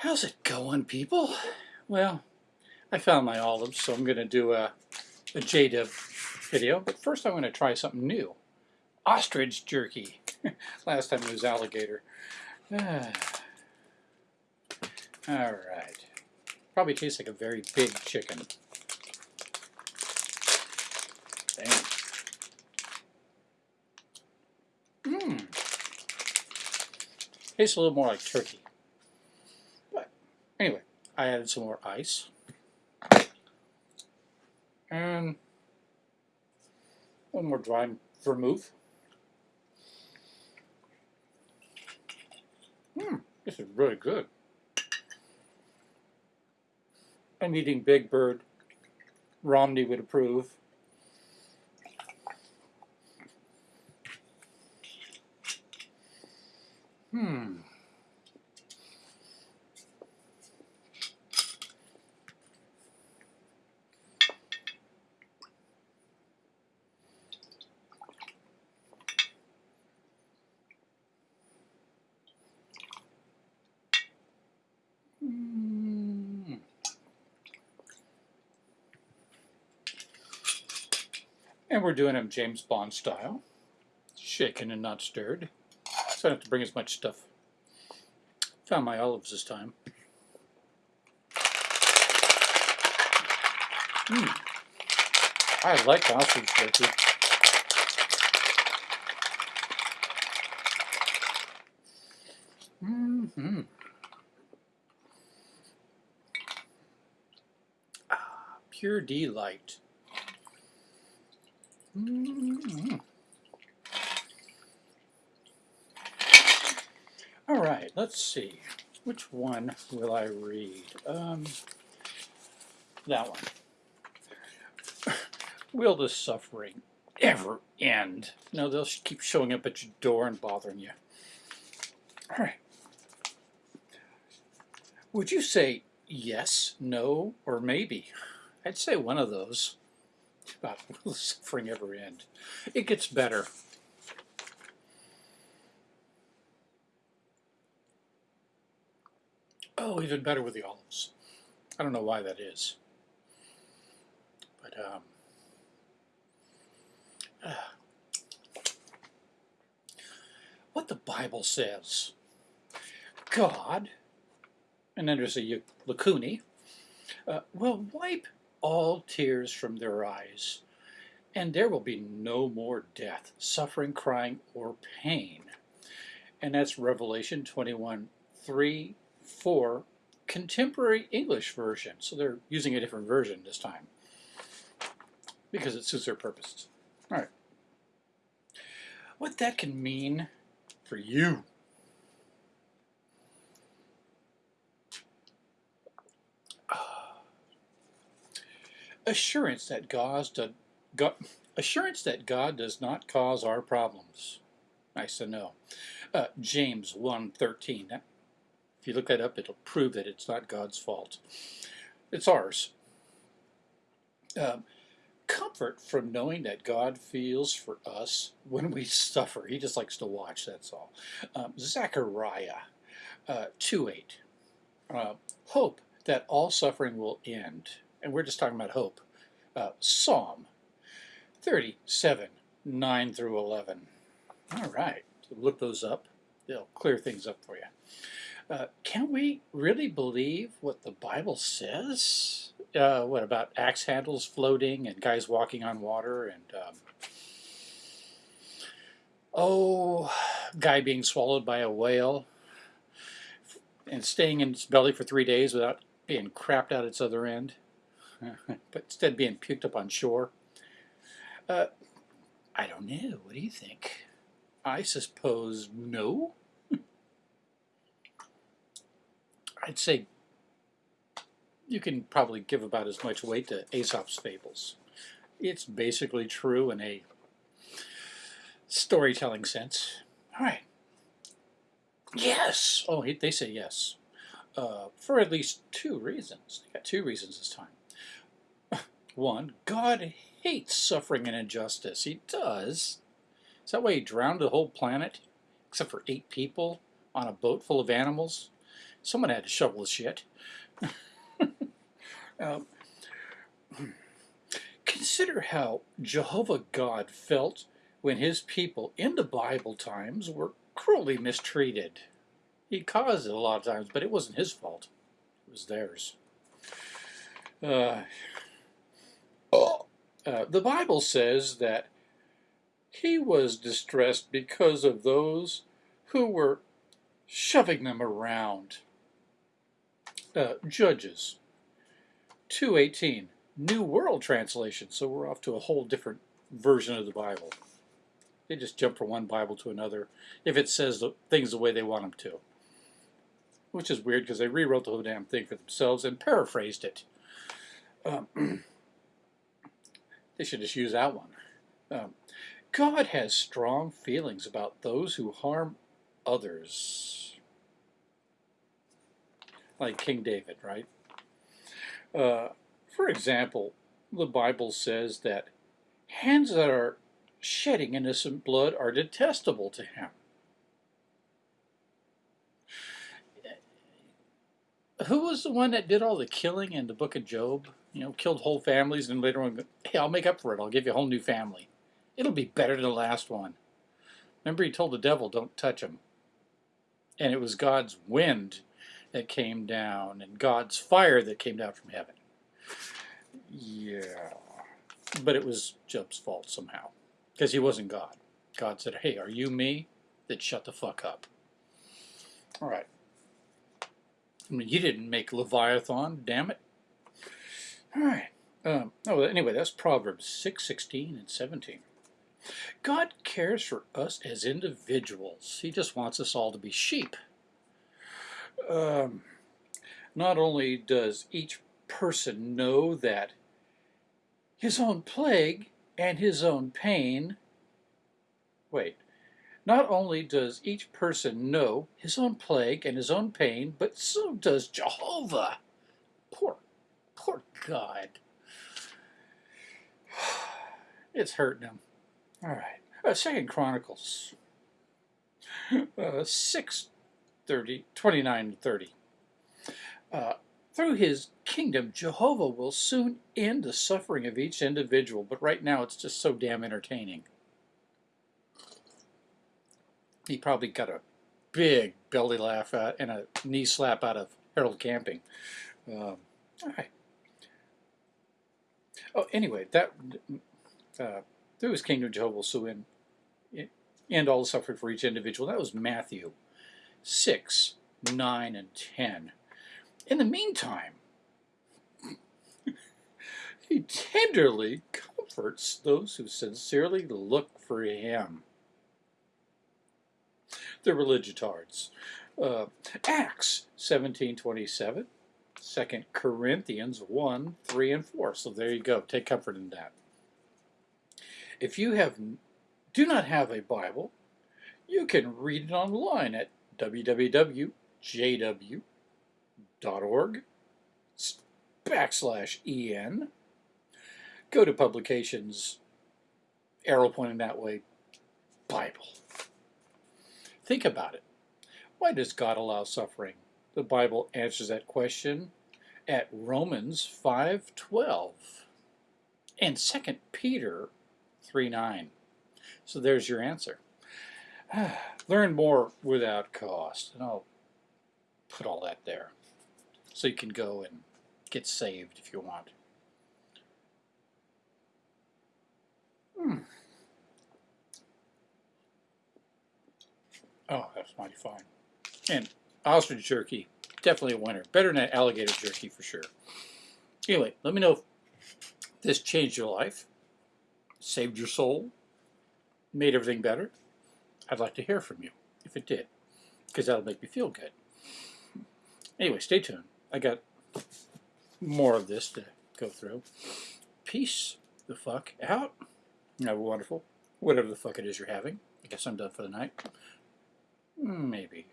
How's it going, people? Well, I found my olives, so I'm going to do a, a video, but first I'm going to try something new. Ostrich jerky. Last time it was alligator. All right. Probably tastes like a very big chicken. Damn. Mmm. Tastes a little more like turkey. I added some more ice. And one more dry vermouth. Mmm, this is really good. I'm eating Big Bird. Romney would approve. Hmm. And we're doing them James Bond style. Shaken and not stirred. So I don't have to bring as much stuff. Found my olives this time. Mm. I like olives. Mm -hmm. ah, pure delight. Mm -hmm. All right, let's see. Which one will I read? Um, that one. will the suffering ever end? No, they'll keep showing up at your door and bothering you. All right. Would you say yes, no, or maybe? I'd say one of those. About will suffering ever end? It gets better. Oh, even better with the olives. I don't know why that is. But, um, uh, what the Bible says, God, and then there's a lacuni, uh, will wipe all tears from their eyes, and there will be no more death, suffering, crying, or pain. And that's Revelation 21, 3 for contemporary English version. So they're using a different version this time because it suits their purposes. All right. What that can mean for you. Assurance that God, God, assurance that God does not cause our problems. Nice to know. Uh, James 1.13. If you look that up, it'll prove that it's not God's fault. It's ours. Um, comfort from knowing that God feels for us when we suffer. He just likes to watch, that's all. Um, Zechariah uh, 2.8. Uh, hope that all suffering will end. And we're just talking about hope. Uh, Psalm 37, 9 through 11. All right, so look those up. They'll clear things up for you. Uh, can we really believe what the Bible says? Uh, what about axe handles floating and guys walking on water and um, oh, guy being swallowed by a whale and staying in its belly for three days without being crapped out its other end, but instead being puked up on shore? Uh, I don't know. What do you think? I suppose no. I'd say you can probably give about as much weight to Aesop's fables. It's basically true in a storytelling sense. All right. Yes! Oh, they say yes. Uh, for at least two reasons. They got two reasons this time. One, God hates suffering and injustice. He does. Is that why he drowned the whole planet? Except for eight people on a boat full of animals? Someone had to shovel the shit. um, consider how Jehovah God felt when his people in the Bible times were cruelly mistreated. He caused it a lot of times, but it wasn't his fault. It was theirs. Uh, uh, the Bible says that he was distressed because of those who were shoving them around. Uh, Judges 2.18, New World Translation, so we're off to a whole different version of the Bible. They just jump from one Bible to another if it says the, things the way they want them to. Which is weird because they rewrote the whole damn thing for themselves and paraphrased it. Um, they should just use that one. Um, God has strong feelings about those who harm others. Like King David, right? Uh, for example, the Bible says that hands that are shedding innocent blood are detestable to him. Who was the one that did all the killing in the book of Job? You know, killed whole families and later on, hey, I'll make up for it. I'll give you a whole new family. It'll be better than the last one. Remember he told the devil, don't touch him. And it was God's wind that came down and God's fire that came down from heaven. Yeah. But it was Job's fault somehow. Because he wasn't God. God said, hey, are you me? Then shut the fuck up. All right. I mean, you didn't make Leviathan, damn it. All right. Um, oh, anyway, that's Proverbs 6, 16, and 17. God cares for us as individuals. He just wants us all to be sheep. Um, not only does each person know that his own plague and his own pain, wait, not only does each person know his own plague and his own pain, but so does Jehovah. Poor, poor God. It's hurting him. All right. Uh, Second Chronicles uh, 6, 30, 29 30. Uh, through his kingdom, Jehovah will soon end the suffering of each individual, but right now it's just so damn entertaining. He probably got a big belly laugh out and a knee slap out of Harold Camping. Um, all right. Oh, anyway, that uh, through his kingdom, Jehovah will soon end all the suffering for each individual. That was Matthew 6, 9, and 10. In the meantime, he tenderly comforts those who sincerely look for him. The religitards. Uh, Acts 17.27, 2 Corinthians 1, 3, and 4. So there you go. Take comfort in that. If you have do not have a Bible, you can read it online at www.jw.org backslash en. Go to publications, arrow pointing that way, Bible. Think about it. Why does God allow suffering? The Bible answers that question at Romans 5.12 and 2 Peter 3.9. So there's your answer. Learn more without cost. And I'll put all that there so you can go and get saved if you want. Hmm. Oh, that's mighty fine. And ostrich jerky, definitely a winner. Better than alligator jerky for sure. Anyway, let me know if this changed your life, saved your soul, made everything better. I'd like to hear from you if it did, because that'll make me feel good. Anyway, stay tuned. I got more of this to go through. Peace the fuck out. Have a wonderful, whatever the fuck it is you're having. I guess I'm done for the night. Maybe.